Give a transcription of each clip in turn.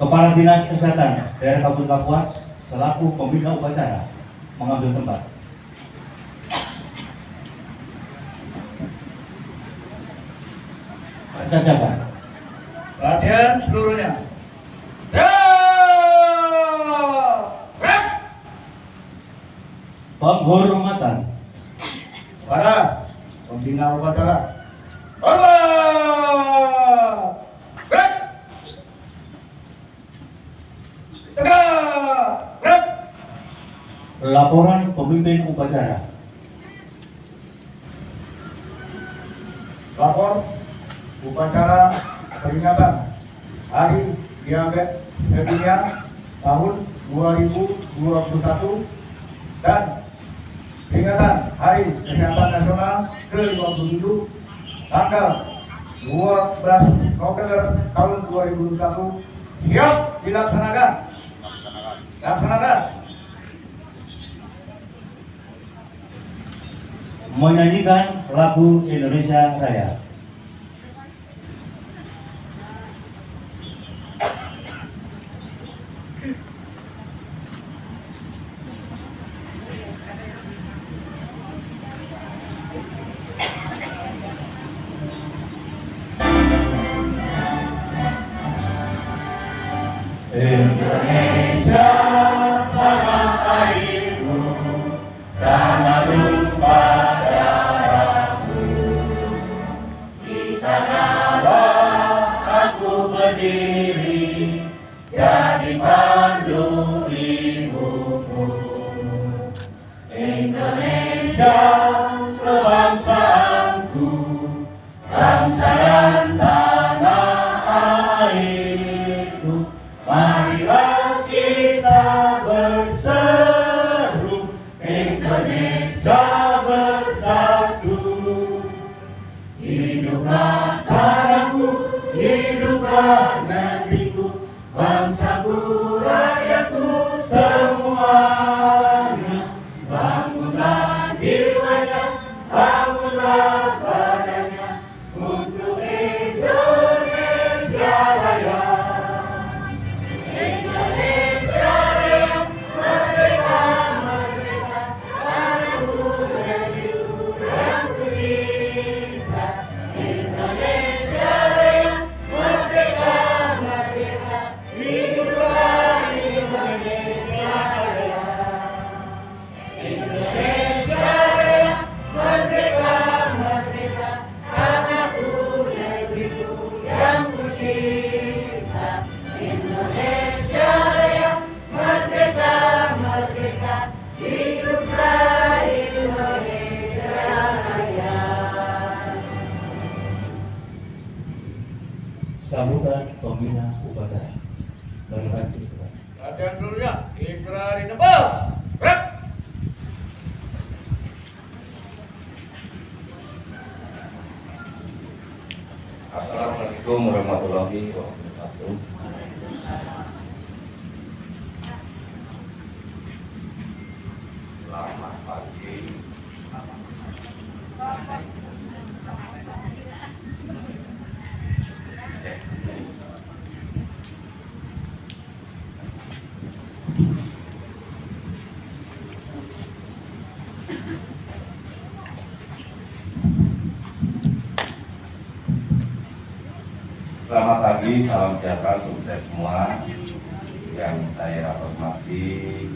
Kepala Dinas Kesehatan Daerah Kabupaten Kapuas selaku pembina upacara mengambil tempat. Baca siapa? Latihan seluruhnya. Ya! Penghormatan. Para pembina upacara. Laporan pemimpin upacara. Lapor upacara peringatan Hari Diabetes Sedunia tahun 2021 dan peringatan Hari Kesehatan Nasional ke-57 tanggal 12 November tahun 2021 siap dilaksanakan. Laksanakan. Menyanyikan lagu Indonesia Raya. Indonesia Wow. Selamat pagi. Salam sejahtera untuk semua yang saya hormati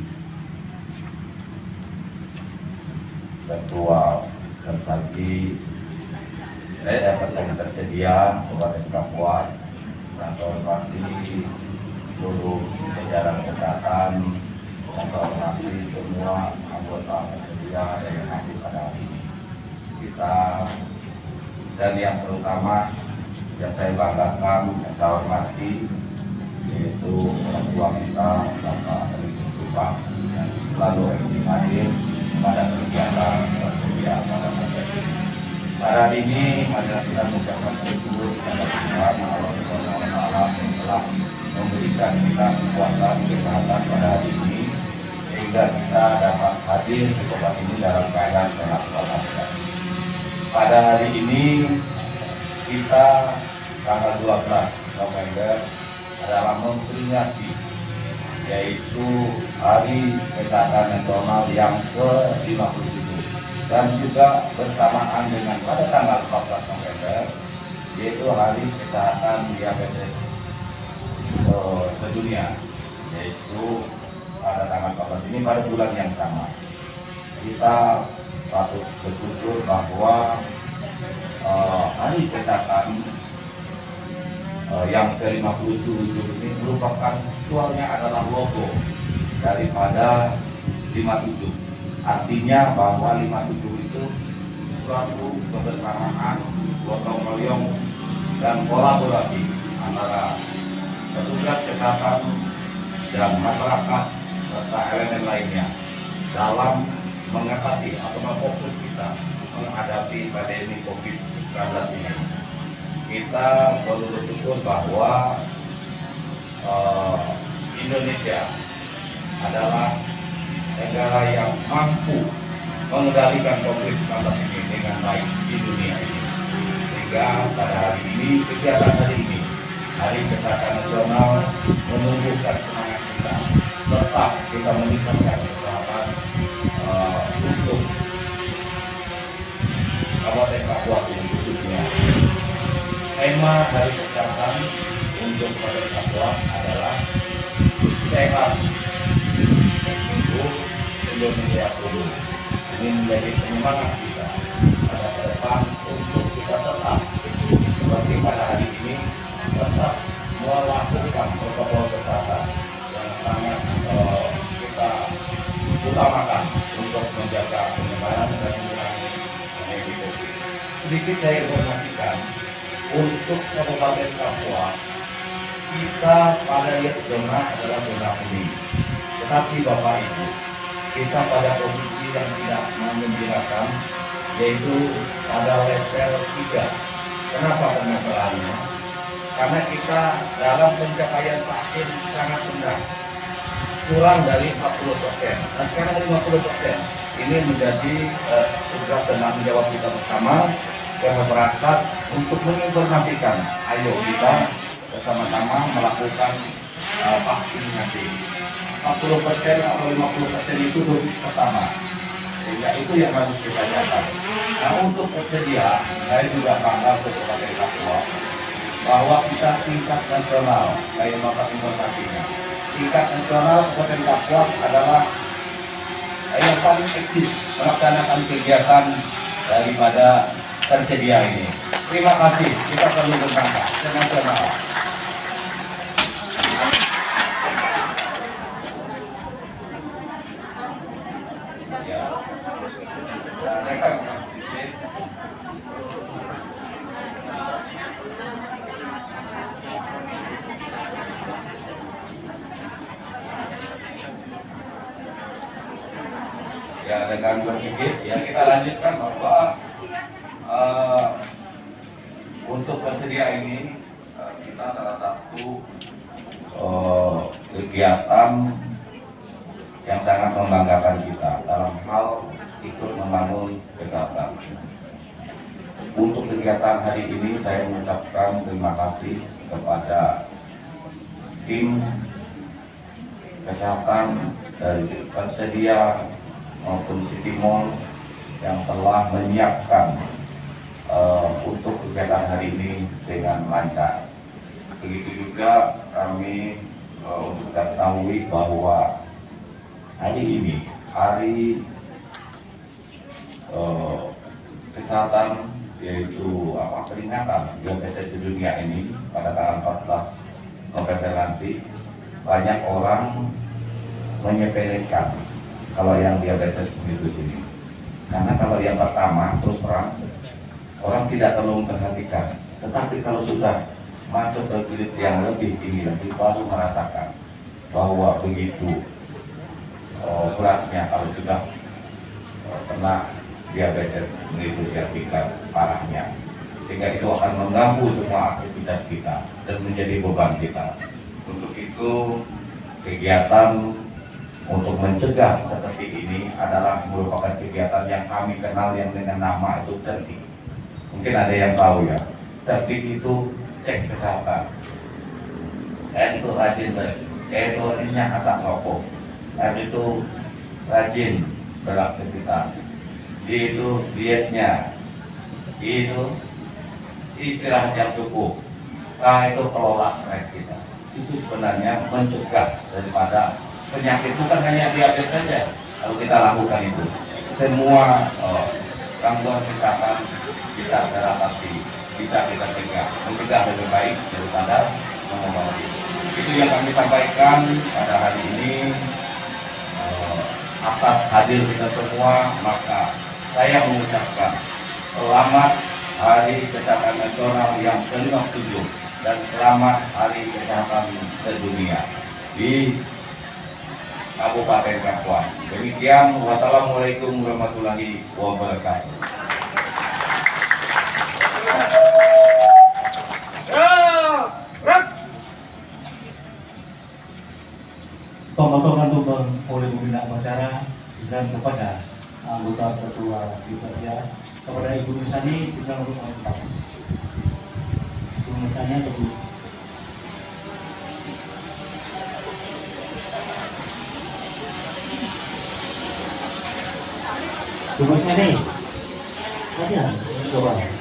Ketua Kersagi saya yang tersedia Kabupaten Kapuas yang saya hormati seluruh jajaran kesehatan saya hormati semua anggota tersedia yang hadir pada hari ini. Kita dan yang terutama yang saya banggakan yang saya yaitu orang tua kita Bapak hari ini marilah kita mengucapkan syukur kepada Tuhan Allah Subhanahu wa taala yang telah memberikan kita kekuatan kesehatan pada hari ini sehingga kita dapat hadir di tempat ini dalam keadaan sehat walafiat. Pada hari ini kita tanggal 12 November adalah memperingati yaitu Hari Kesehatan Nasional yang ke-57 dan juga bersamaan dengan pada tanggal 14 November yaitu Hari Kesehatan Diabetes eh, Sedunia yaitu pada tanggal 14 ini pada bulan yang sama. Kita patut bersyukur bahwa eh, Hari Kesehatan eh, yang ke-57 ini merupakan visualnya adalah logo daripada 57 artinya bahwa 57 itu suatu kebersamaan gotong royong dan kolaborasi antara petugas kesehatan dan masyarakat serta elemen lainnya dalam mengatasi atau memfokus kita menghadapi pandemi COVID-19 ini. Kita perlu bersyukur bahwa eh, Indonesia adalah negara yang mampu mengendalikan COVID-19 ini dengan baik di dunia ini. Sehingga pada hari ini, kegiatan hari ini, Hari Kesehatan Nasional menumbuhkan semangat kita. Tetap kita meningkatkan kesehatan uh, untuk Kabupaten Kapuas ini khususnya. Tema Hari Kesehatan untuk Kabupaten Kapuas adalah sehat Indonesia dulu. Ini menjadi penyemangat kita pada ke depan untuk kita tetap seperti pada hari ini tetap melakukan protokol kesehatan yang sangat eh, kita utamakan untuk menjaga penyebaran dan mengurangi pandemi COVID. Sedikit saya informasikan untuk Kabupaten Papua kita pada zona adalah zona kuning. Tetapi Bapak Ibu, kita pada posisi yang tidak menggembirakan yaitu pada level 3. Kenapa permasalahannya? Karena kita dalam pencapaian vaksin sangat rendah, kurang dari 40 persen. Dan sekarang 50 persen. Ini menjadi eh, tugas dan tanggung jawab kita bersama ke masyarakat untuk menginformasikan. Ayo kita bersama-sama melakukan uh, vaksinasi. 40 persen atau 50 persen itu dosis pertama. Sehingga itu yang harus kita jaga. Nah untuk tersedia, saya juga bangga Kabupaten Papua bahwa kita tingkat nasional, kayak bapak informasinya, tingkat nasional Kabupaten Papua adalah yang paling aktif melaksanakan kegiatan daripada tersedia ini. Terima kasih, kita perlu berbangga nasional. Ya. Ada gangguan sedikit. Ya kita lanjutkan bahwa eh, untuk tersedia ini eh, kita salah satu eh, kegiatan yang sangat membanggakan kita dalam hal ikut membangun kesehatan. Untuk kegiatan hari ini saya mengucapkan terima kasih kepada tim kesehatan dari tersedia maupun City Mall yang telah menyiapkan eh, untuk kegiatan hari ini dengan lancar. Begitu juga kami eh, untuk ketahui bahwa hari ini hari eh, kesehatan yaitu apa peringatan diabetes sedunia ini pada tanggal 14 November nanti banyak orang menyepelekan kalau yang diabetes mellitus ini. Karena kalau yang pertama terus terang orang tidak terlalu memperhatikan. Tetapi kalau sudah masuk ke kulit yang lebih tinggi lagi baru merasakan bahwa begitu beratnya kalau sudah oh, kena diabetes mellitus yang tingkat parahnya. Sehingga itu akan mengganggu semua aktivitas kita dan menjadi beban kita. Untuk itu kegiatan untuk mencegah seperti ini adalah merupakan kegiatan yang kami kenal yang dengan nama itu cerdik. Mungkin ada yang tahu ya cerdik itu cek kesehatan. R itu rajin E itu artinya asap rokok R itu rajin beraktivitas. Itu dietnya. Itu istirahat yang cukup. K itu kelola stres kita. Itu sebenarnya mencegah daripada penyakit. Bukan hanya diabetes saja. Kalau kita lakukan itu. Semua eh, gangguan kesehatan bisa teratasi. Bisa kita cegah. Mencegah lebih baik daripada mengobati. Itu yang kami sampaikan pada hari ini atas hadir kita semua maka saya mengucapkan selamat Hari Kesehatan Nasional yang ke-57 dan selamat Hari Kesehatan Sedunia di Kabupaten Kapuas. Demikian, wassalamualaikum warahmatullahi wabarakatuh. Pemotongan tumbang oleh pembina acara dan kepada anggota ketua kita ya. Kepada Ibu Nusani kita untuk mengucap Ibu Nusani atau Bu? Bu Nusani. Ada coba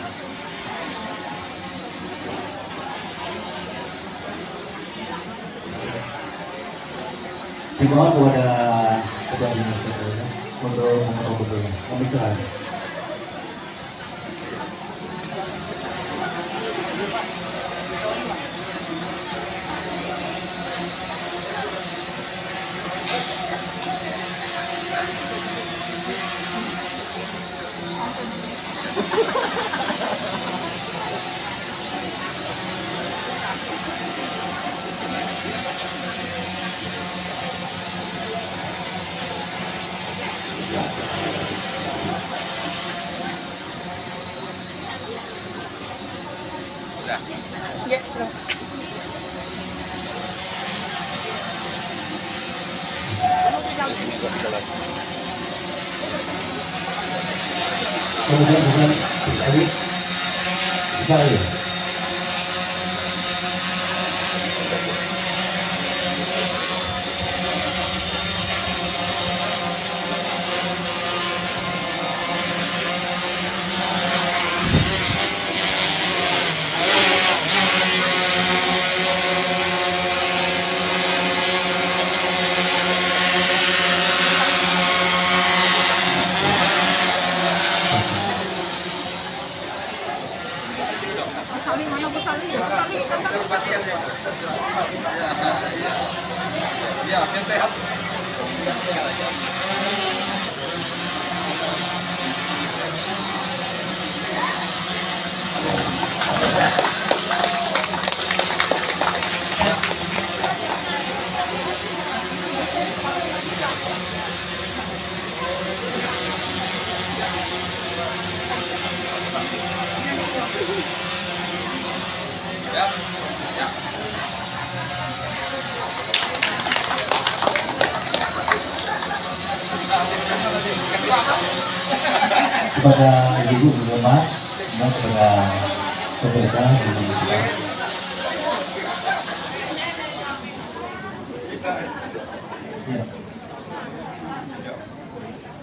di bawah kepada ketua dinas Ketua, untuk mengobrol betul pembicaraan kemudian dengan tadi bisa ya Saling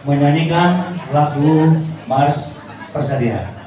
menyanyikan lagu Mars Persadiaan.